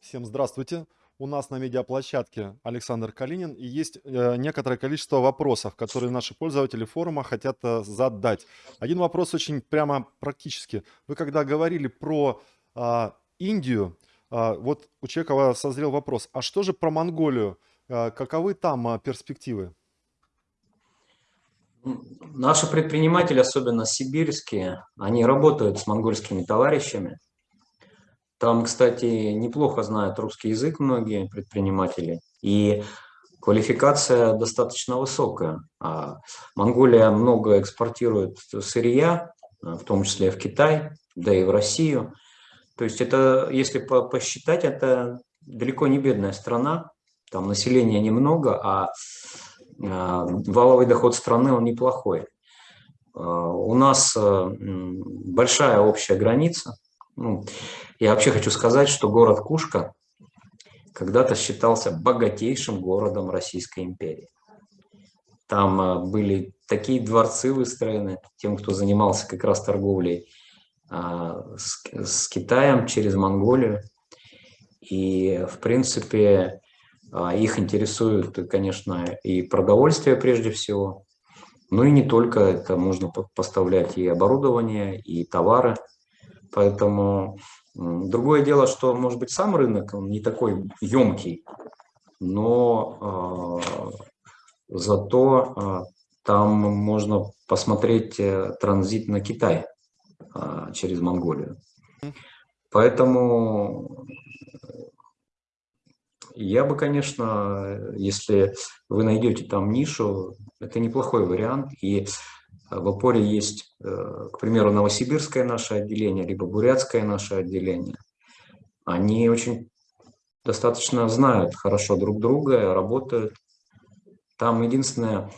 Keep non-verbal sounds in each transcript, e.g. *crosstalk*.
Всем здравствуйте. У нас на медиаплощадке Александр Калинин и есть э, некоторое количество вопросов, которые наши пользователи форума хотят э, задать. Один вопрос очень прямо практически. Вы когда говорили про э, Индию, э, вот у Чекова созрел вопрос, а что же про Монголию? Э, каковы там перспективы? Наши предприниматели, особенно сибирские, они работают с монгольскими товарищами. Там, кстати, неплохо знают русский язык многие предприниматели. И квалификация достаточно высокая. А Монголия много экспортирует сырья, в том числе в Китай, да и в Россию. То есть это, если посчитать, это далеко не бедная страна. Там населения немного, а, валовый доход страны он неплохой. А, у нас э, большая общая граница. Ну, я вообще хочу сказать, что город Кушка когда-то считался богатейшим городом Российской империи. Там а, были такие дворцы выстроены тем, кто занимался как раз торговлей а, с, с Китаем через Монголию. И, в принципе, а, их интересует, конечно, и продовольствие прежде всего, ну и не только, это можно поставлять и оборудование, и товары. Поэтому Другое дело, что, может быть, сам рынок он не такой емкий, но э, зато э, там можно посмотреть э, транзит на Китай э, через Монголию. Поэтому я бы, конечно, если вы найдете там нишу, это неплохой вариант. И в опоре есть, э, к примеру, новосибирское наше отделение, либо бурятское наше отделение. Они очень достаточно знают хорошо друг друга, работают. Там единственное,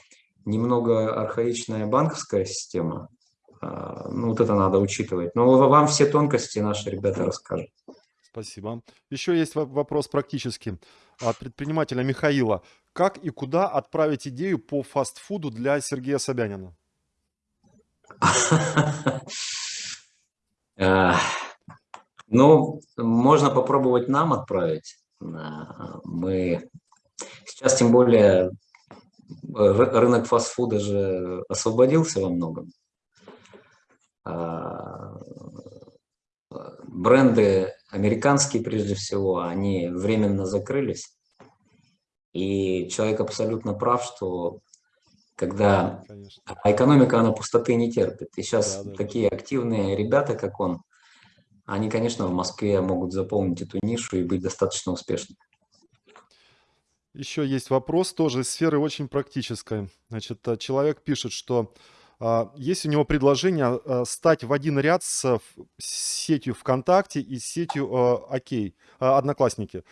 немного архаичная банковская система. А, ну, вот это надо учитывать. Но вам все тонкости наши ребята расскажут. Спасибо. Еще есть вопрос практически от предпринимателя Михаила. Как и куда отправить идею по фастфуду для Сергея Собянина? Ну, можно попробовать нам отправить. Мы сейчас, тем более, рынок фастфуда же освободился во многом. Бренды американские, прежде всего, они временно закрылись. И человек абсолютно прав, что когда Конечно. а экономика, она пустоты не терпит. И сейчас да, да, такие активные ребята, как он, они, конечно, в Москве могут заполнить эту нишу и быть достаточно успешными. Еще есть вопрос тоже из сферы очень практической. Значит, человек пишет, что есть у него предложение а, стать в один ряд с сетью ВКонтакте и сетью а, Окей, Одноклассники,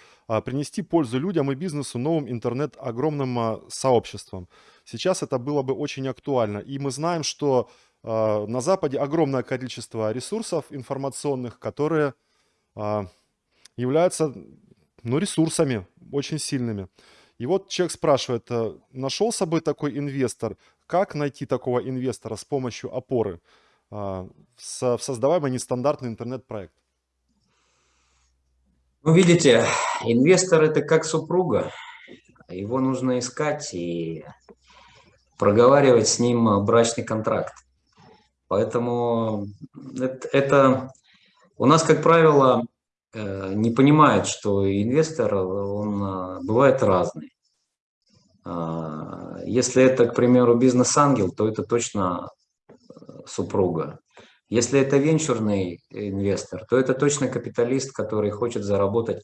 принести пользу людям и бизнесу новым интернет огромным сообществом. Сейчас это было бы очень актуально. И мы знаем, что на Западе огромное количество ресурсов информационных, которые являются ну, ресурсами очень сильными. И вот человек спрашивает, нашелся бы такой инвестор, как найти такого инвестора с помощью опоры а, в создаваемый нестандартный интернет-проект? Ну, видите, инвестор – это как супруга. Его нужно искать и проговаривать с ним брачный контракт. Поэтому это, это у нас, как правило, э, не понимают, что инвестор, он а, бывает разный. А, если это, к примеру, бизнес-ангел, то это точно э, супруга. Если это венчурный инвестор, то это точно капиталист, который хочет заработать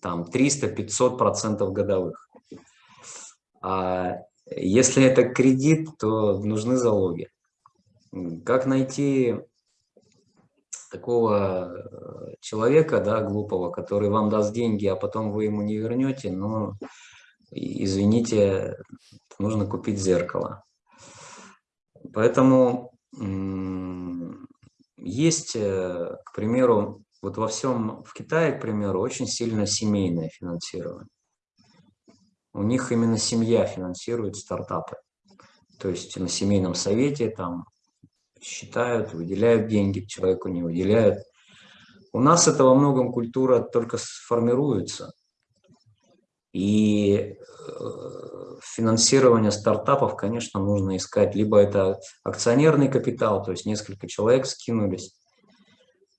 там 300-500% годовых. А если это кредит, то нужны залоги. Как найти такого э, человека, да, глупого, который вам даст деньги, а потом вы ему не вернете, ну, извините, нужно купить зеркало. Поэтому есть, э, к примеру, вот во всем, в Китае, к примеру, очень сильно семейное финансирование. У них именно семья финансирует стартапы. То есть на семейном совете там считают, выделяют деньги, человеку не выделяют. У нас это во многом культура только сформируется. И э, финансирование стартапов, конечно, нужно искать. Либо это акционерный капитал, то есть несколько человек скинулись.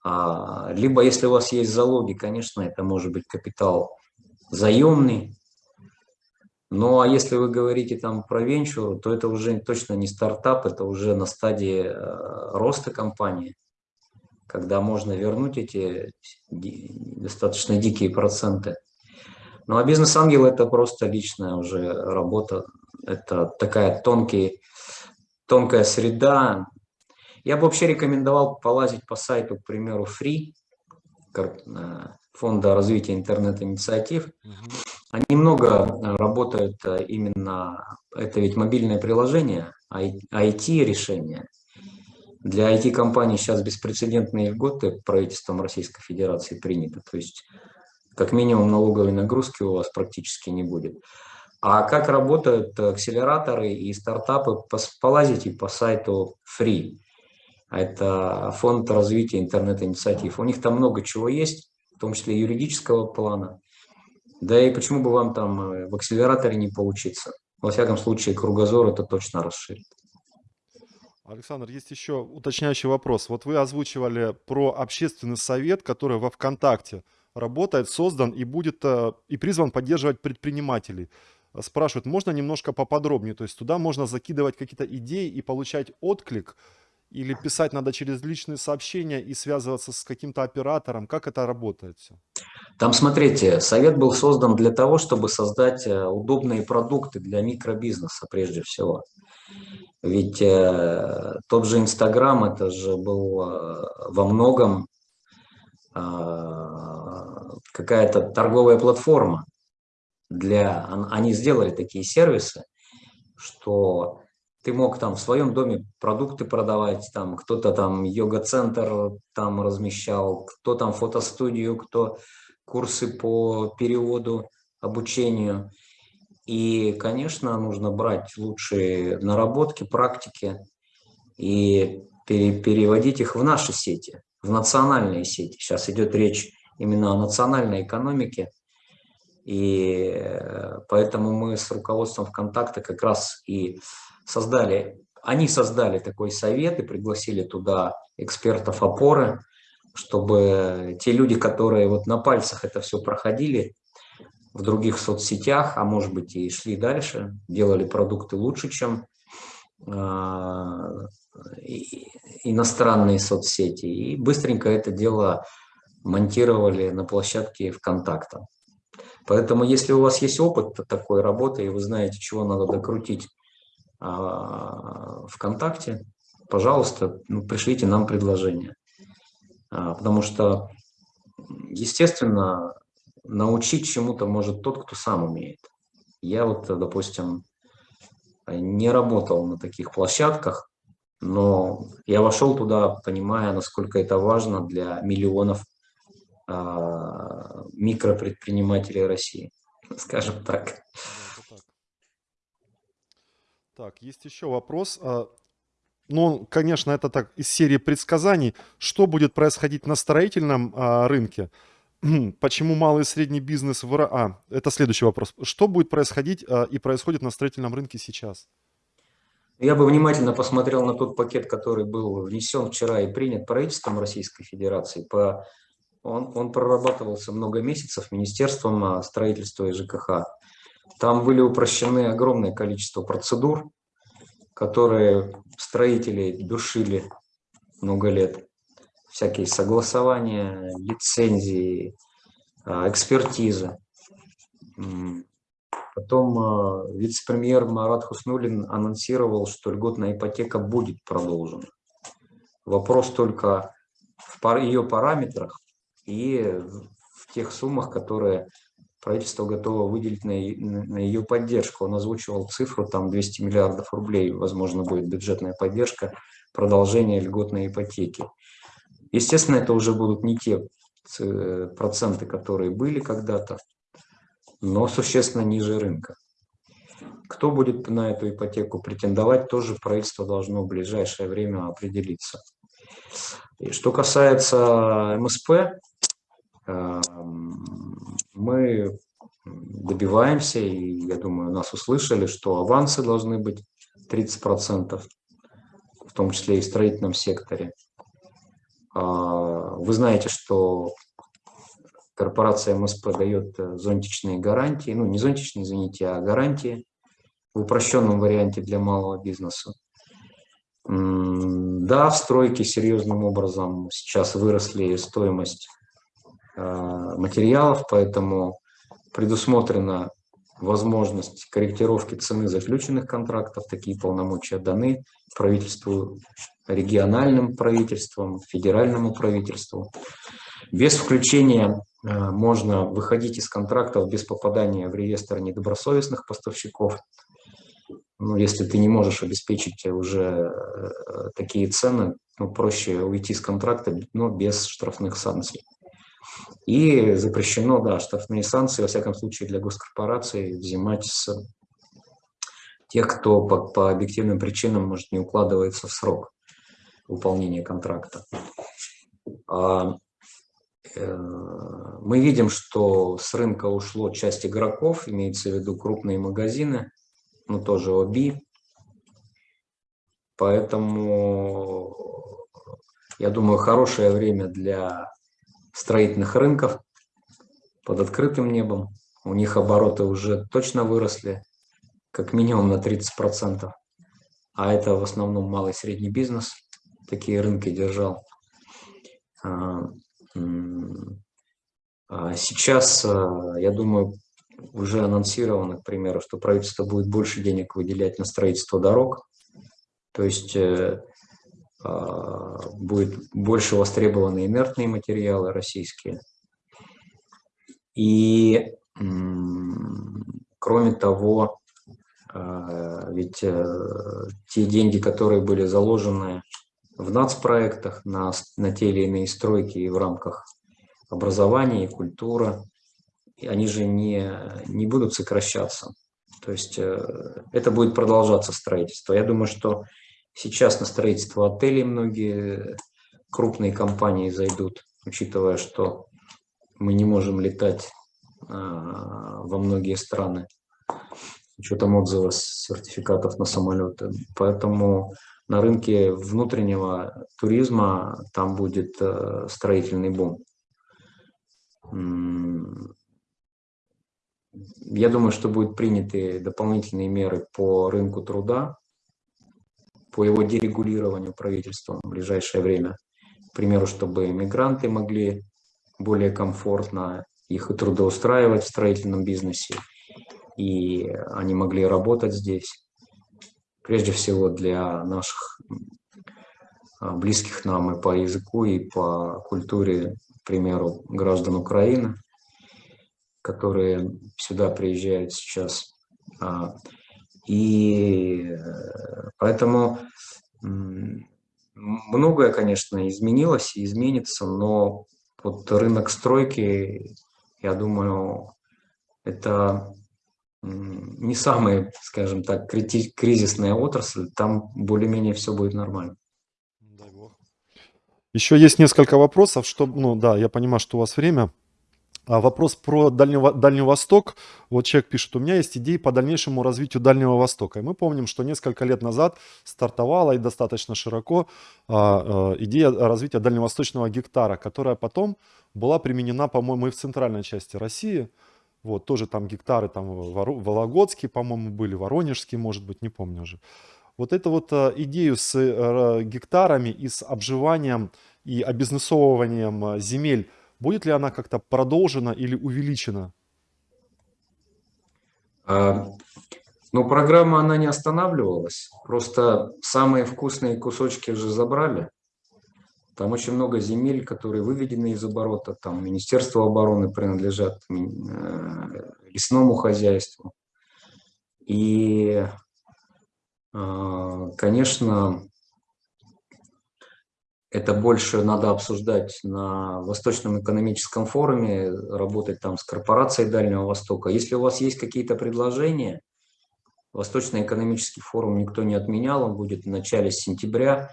А, либо если у вас есть залоги, конечно, это может быть капитал заемный. Ну а если вы говорите там про венчур, то это уже точно не стартап, это уже на стадии э, роста компании, когда можно вернуть эти достаточно дикие проценты. Ну а бизнес-ангел это просто личная уже работа, это такая тонкий, тонкая среда. Я бы вообще рекомендовал полазить по сайту, к примеру, Free, э, Фонда развития интернет-инициатив. Они много э, работают э, именно, это ведь мобильное приложение, IT-решение. Для IT-компаний сейчас беспрецедентные льготы правительством Российской Федерации приняты. То есть как минимум налоговой нагрузки у вас практически не будет. А как работают акселераторы и стартапы, полазите по сайту Free. Это фонд развития интернет-инициатив. У них там много чего есть, в том числе юридического плана. Да и почему бы вам там э, в акселераторе не поучиться? Во всяком случае, кругозор это точно расширит. Александр, есть еще уточняющий вопрос. Вот вы озвучивали про общественный совет, который во ВКонтакте работает, создан и будет э, и призван поддерживать предпринимателей. Спрашивают, можно немножко поподробнее? То есть туда можно закидывать какие-то идеи и получать отклик – или писать надо через личные сообщения и связываться с каким-то оператором? Как это работает все? Там, смотрите, совет был создан для того, чтобы создать э, удобные продукты для микробизнеса прежде всего. Ведь э, тот же Инстаграм, это же был э, во многом э, какая-то торговая платформа. Для, они сделали такие сервисы, что ты мог там в своем доме продукты продавать, там кто-то там йога-центр там размещал, кто там фотостудию, кто курсы по переводу, обучению. И, конечно, нужно брать лучшие наработки, практики и переводить их в наши сети, в национальные сети. Сейчас идет речь именно о национальной экономике, и э, поэтому мы с руководством ВКонтакта как раз и создали, они создали такой совет и пригласили туда экспертов опоры, чтобы те люди, которые вот на пальцах это все проходили в других соцсетях, а может быть и шли дальше, делали продукты лучше, чем э, иностранные соцсети, и быстренько это дело монтировали на площадке ВКонтакта. Поэтому, если у вас есть опыт такой работы, и вы знаете, чего надо докрутить а, ВКонтакте, пожалуйста, ну, пришлите нам предложение. А, потому что, естественно, научить чему-то может тот, кто сам умеет. Я вот, допустим, не работал на таких площадках, но я вошел туда, понимая, насколько это важно для миллионов а, микропредпринимателей России, *laughs* скажем так. Так, есть еще вопрос. А, ну, конечно, это так из серии предсказаний. Что будет происходить на строительном а, рынке? *clears throat* Почему малый и средний бизнес в А, это следующий вопрос. Что будет происходить а, и происходит на строительном рынке сейчас? Я бы внимательно посмотрел на тот пакет, который был внесен вчера и принят правительством Российской Федерации. По, он, он прорабатывался много месяцев Министерством строительства и ЖКХ. Там были упрощены огромное количество процедур, которые строители душили много лет. Всякие согласования, лицензии, а, экспертизы. Потом а, вице-премьер Марат Хуснулин анонсировал, что льготная ипотека будет продолжена. Вопрос только в ее параметрах и в тех суммах, которые правительство готово выделить на, на ее поддержку. Он озвучивал цифру, там 200 миллиардов рублей, возможно, будет бюджетная поддержка, продолжение льготной ипотеки. Естественно, это уже будут не те проценты, которые были когда-то, но существенно ниже рынка. Кто будет на эту ипотеку претендовать, тоже правительство должно в ближайшее время определиться. И что касается МСП, эм, мы добиваемся, и я думаю, нас услышали, что авансы должны быть 30%, в том числе и в строительном секторе. А, вы знаете, что корпорация МСП дает э, зонтичные гарантии, ну не зонтичные, извините, а гарантии в упрощенном варианте для малого бизнеса. Да, в стройке серьезным образом сейчас выросли стоимость материалов, поэтому предусмотрена возможность корректировки цены заключенных контрактов. Такие полномочия даны правительству, региональным правительствам, федеральному правительству. Без включения э, можно выходить из контрактов без попадания в реестр недобросовестных поставщиков. Ну, если ты не можешь обеспечить уже э, такие цены, ну, проще уйти с контракта, но без штрафных санкций. И запрещено, да, штрафные санкции, во всяком случае, для госкорпораций взимать с тех, кто по, по объективным причинам, может, не укладывается в срок выполнения контракта. А, э, мы видим, что с рынка ушло часть игроков, имеется в виду крупные магазины, ну тоже ОБИ. Поэтому, я думаю, хорошее время для строительных рынков под открытым небом. У них обороты уже точно выросли, как минимум на 30%. А это в основном малый и средний бизнес такие рынки держал. А, а сейчас, а, я думаю, уже анонсировано, к примеру, что правительство будет больше денег выделять на строительство дорог. То есть э, будет больше востребованы инертные материалы российские. И кроме того, а, ведь э, те деньги, которые были заложены в нацпроектах на, на те или иные стройки и в рамках образования и культуры, они же не, не будут сокращаться. То есть э, это будет продолжаться строительство. Я думаю, что Сейчас на строительство отелей многие крупные компании зайдут, учитывая, что мы не можем летать а, во многие страны с учетом отзыва сертификатов на самолеты. Поэтому на рынке внутреннего туризма там будет э, строительный бум. Я думаю, что будут приняты дополнительные меры по рынку труда, по его дерегулированию правительством в ближайшее время. К примеру, чтобы мигранты могли более комфортно их и трудоустраивать в строительном бизнесе, и они могли работать здесь. Прежде всего для наших а, близких нам и по языку, и по культуре, к примеру, граждан Украины, которые сюда приезжают сейчас. И э, поэтому многое, конечно, изменилось и изменится, но вот рынок стройки, я думаю, это не самая, скажем так, кризисная отрасль, там более-менее все будет нормально. Еще есть несколько вопросов, что, ну да, я понимаю, что у вас время. А вопрос про Дальнего, Дальний Восток. Вот человек пишет, у меня есть идеи по дальнейшему развитию Дальнего Востока. И мы помним, что несколько лет назад стартовала и достаточно широко а, а, идея развития дальневосточного гектара, которая потом была применена, по-моему, и в центральной части России. Вот, тоже там гектары, там Вологодские, по-моему, были, Воронежские, может быть, не помню уже. Вот эту вот а, идею с а, гектарами и с обживанием и обизнесовыванием а, земель Будет ли она как-то продолжена или увеличена? А, ну, программа, она не останавливалась. Просто самые вкусные кусочки уже забрали. Там очень много земель, которые выведены из оборота. Там Министерство обороны принадлежат э, лесному хозяйству. И, а, конечно, это больше надо обсуждать на Восточном экономическом форуме, работать там с корпорацией Дальнего Востока. Если у вас есть какие-то предложения, Восточный экономический форум никто не отменял, он будет в начале сентября.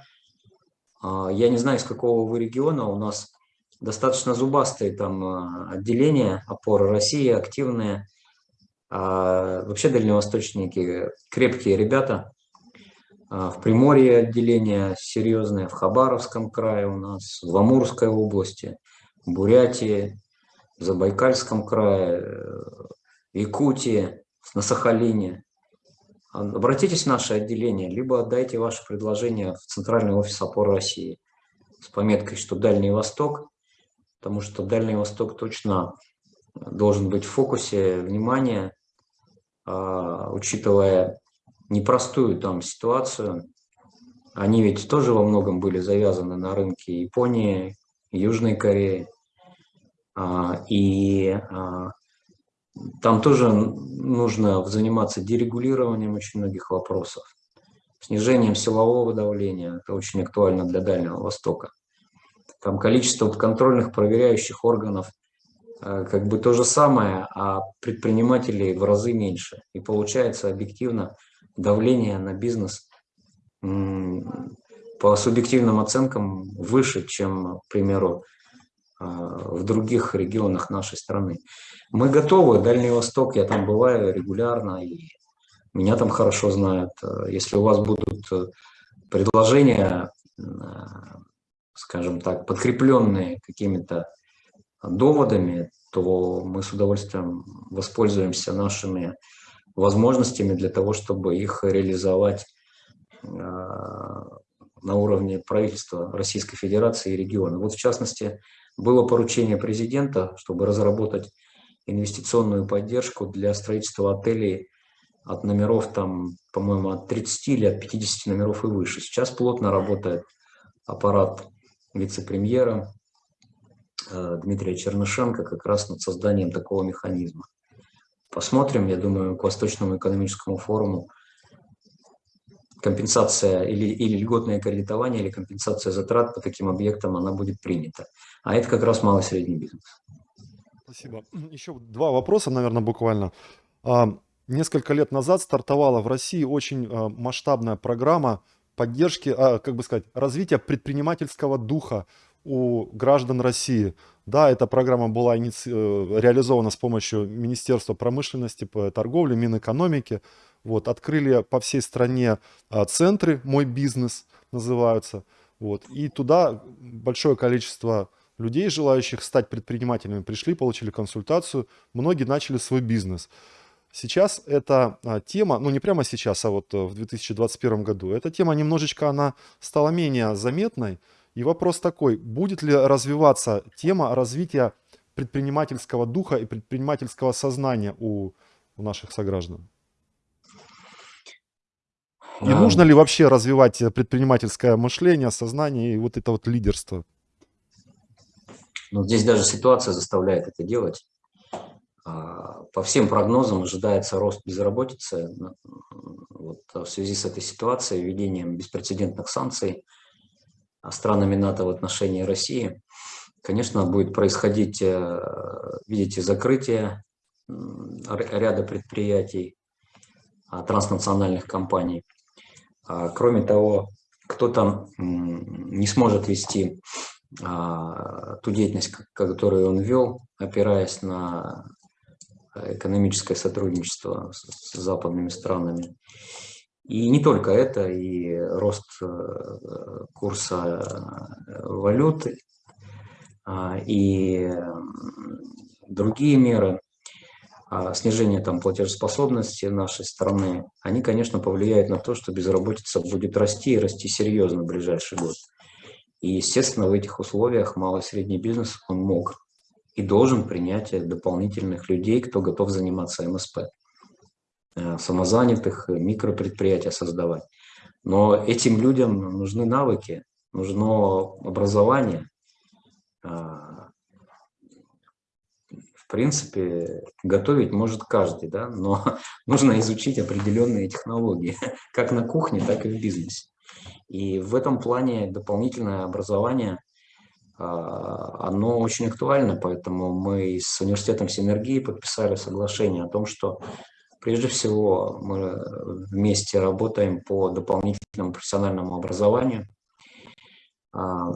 А, я не знаю, из какого вы региона, у нас достаточно зубастые там а, отделения, опоры России, активные. А вообще дальневосточники крепкие ребята. А, в Приморье отделение серьезное, в Хабаровском крае у нас, в Амурской области, в Бурятии, в Забайкальском крае, в Якутии, на Сахалине. Обратитесь в наше отделение, либо отдайте ваше предложение в Центральный офис опоры России с пометкой, что Дальний Восток, потому что Дальний Восток точно должен быть в фокусе внимания, а, учитывая непростую там ситуацию. Они ведь тоже во многом были завязаны на рынке Японии, Южной Кореи. А, и а, там тоже нужно заниматься дерегулированием очень многих вопросов. Снижением силового давления, это очень актуально для Дальнего Востока. Там количество контрольных проверяющих органов а, как бы то же самое, а предпринимателей в разы меньше. И получается объективно давление на бизнес по субъективным оценкам выше, чем, к примеру, а, в других регионах нашей страны. Мы готовы, Дальний Восток, я там бываю регулярно, и меня там хорошо знают. Если у вас будут э, предложения, э, скажем так, подкрепленные какими-то доводами, то мы с удовольствием воспользуемся нашими возможностями для того, чтобы их реализовать а, на уровне правительства Российской Федерации и региона. Вот в частности, было поручение президента, чтобы разработать инвестиционную поддержку для строительства отелей от номеров, там, по-моему, от 30 или от 50 номеров и выше. Сейчас плотно работает аппарат вице-премьера э, Дмитрия Чернышенко как раз над созданием такого механизма. Посмотрим, я думаю, к Восточному экономическому форуму компенсация или, или льготное кредитование, или компенсация затрат по таким объектам, она будет принята. А это как раз малый и средний бизнес. Спасибо. Еще два вопроса, наверное, буквально. А, несколько лет назад стартовала в России очень а, масштабная программа поддержки, а, как бы сказать, развития предпринимательского духа у граждан России. Да, эта программа была. Э, реализована с помощью Министерства промышленности, торговли, Минэкономики. Вот, открыли по всей стране а, центры «Мой бизнес» называются. Вот, и туда большое количество людей, желающих стать предпринимателями, пришли, получили консультацию. Многие начали свой бизнес. Сейчас эта а, тема, ну не прямо сейчас, а вот э, в 2021 году, эта тема немножечко, она стала менее заметной, и вопрос такой, будет ли развиваться тема развития предпринимательского духа и предпринимательского сознания у, у наших сограждан? И а... нужно ли вообще развивать предпринимательское мышление, сознание и вот это вот лидерство? Ну, здесь даже ситуация заставляет это делать. А, по всем прогнозам ожидается рост безработицы вот, в связи с этой ситуацией, введением беспрецедентных санкций – странами НАТО в отношении России, конечно, будет происходить, э, видите, закрытие ряда предприятий, а, транснациональных компаний. А, кроме того, кто-то не сможет вести а, ту деятельность, которую он вел, опираясь на экономическое сотрудничество с западными странами. И не только это, и рост э, курса э, валюты, а, и другие меры, а, снижение там, платежеспособности нашей страны, они, конечно, повлияют на то, что безработица будет расти и расти серьезно в ближайший год. И, естественно, в этих условиях малый и средний бизнес он мог и должен принять дополнительных людей, кто готов заниматься МСП. Э, самозанятых, микропредприятия создавать. Но этим людям нужны навыки, нужно образование. А, в принципе, готовить может каждый, да? но *laughs* нужно изучить определенные технологии, *laughs* как на кухне, так и в бизнесе. И в этом плане дополнительное образование, а, оно очень актуально, поэтому мы с университетом Синергии подписали соглашение о том, что Прежде всего, мы вместе работаем по дополнительному профессиональному образованию. А,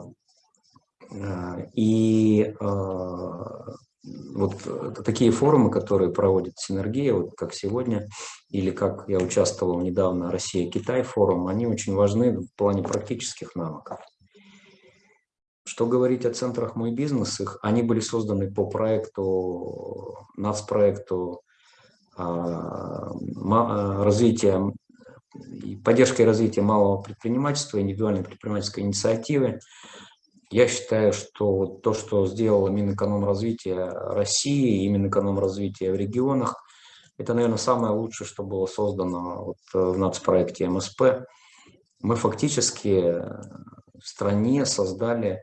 а, и а, вот такие форумы, которые проводит Синергия, вот как сегодня, или как я участвовал недавно Россия-Китай форум, они очень важны в плане практических навыков. Что говорить о центрах «Мой бизнес», их, они были созданы по проекту, нацпроекту а, развития и поддержкой развития малого предпринимательства, индивидуальной предпринимательской инициативы. Я считаю, что то, что сделала Минэкономразвития России и Минэкономразвития в регионах, это, наверное, самое лучшее, что было создано вот в нацпроекте МСП. Мы фактически в стране создали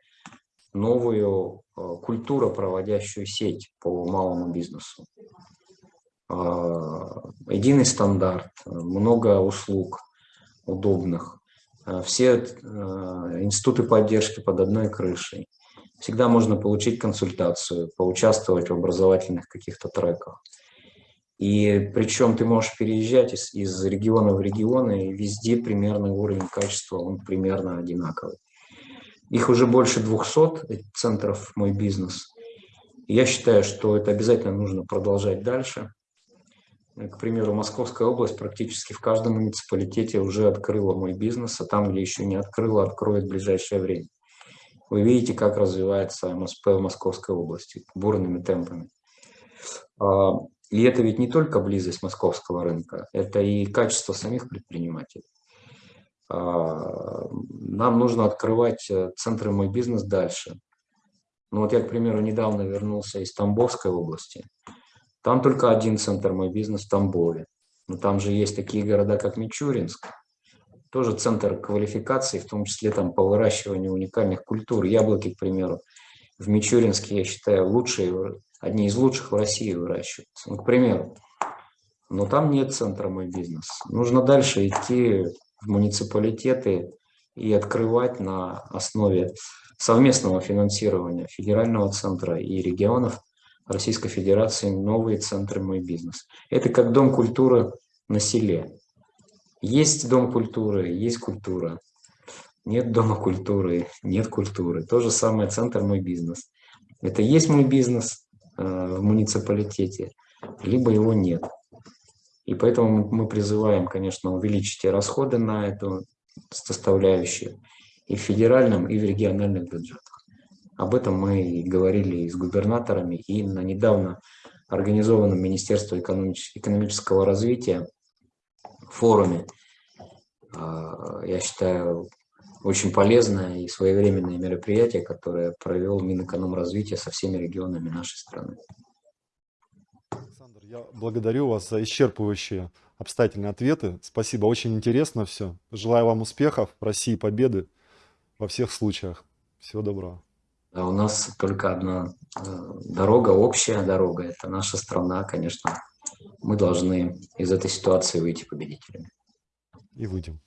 новую э, культуру, проводящую сеть по малому бизнесу. А, единый стандарт, много услуг удобных, а, все э, институты поддержки под одной крышей. Всегда можно получить консультацию, поучаствовать в образовательных каких-то треках. И причем ты можешь переезжать из, из региона в регион, и везде примерно уровень качества, он примерно одинаковый. Их уже больше 200 центров «Мой бизнес». я считаю, что это обязательно нужно продолжать дальше. К примеру, Московская область практически в каждом муниципалитете уже открыла мой бизнес, а там, где еще не открыла, откроет в ближайшее время. Вы видите, как развивается МСП в Московской области бурными темпами. А, и это ведь не только близость московского рынка, это и качество самих предпринимателей. А, нам нужно открывать э, центры «Мой бизнес» дальше. Ну вот я, к примеру, недавно вернулся из Тамбовской области. Там только один центр «Мой бизнес» в Тамбове. Но там же есть такие города, как Мичуринск. Тоже центр квалификации, в том числе там по выращиванию уникальных культур. Яблоки, к примеру, в Мичуринске, я считаю, лучшие, одни из лучших в России выращиваются. Ну, к примеру. Но там нет центра «Мой бизнес». Нужно дальше идти в муниципалитеты и открывать на основе совместного финансирования федерального центра и регионов Российской Федерации новые центры «Мой бизнес». Это как дом культуры на селе. Есть дом культуры, есть культура. Нет дома культуры, нет культуры. То же самое центр «Мой бизнес». Это есть мой бизнес э, в муниципалитете, либо его нет. И поэтому мы призываем, конечно, увеличить расходы на эту составляющую и в федеральном, и в региональных бюджетах. Об этом мы говорили и с губернаторами, и на недавно организованном Министерством экономического развития форуме. А, я считаю, очень полезное и своевременное мероприятие, которое провел Минэкономразвития со всеми регионами нашей страны. Александр, я благодарю вас за исчерпывающие обстоятельные ответы. Спасибо, очень интересно все. Желаю вам успехов, России победы во всех случаях. Всего доброго. А у нас только одна э, дорога, общая дорога. Это наша страна, конечно. Мы должны из этой ситуации выйти победителями. И выйдем.